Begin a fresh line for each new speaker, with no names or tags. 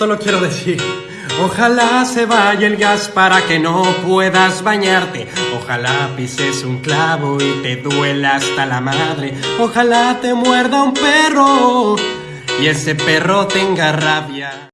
solo quiero decir, ojalá se vaya el gas para que no puedas bañarte. Ojalá pises un clavo y te duela hasta la madre. Ojalá te muerda un perro y ese perro tenga rabia.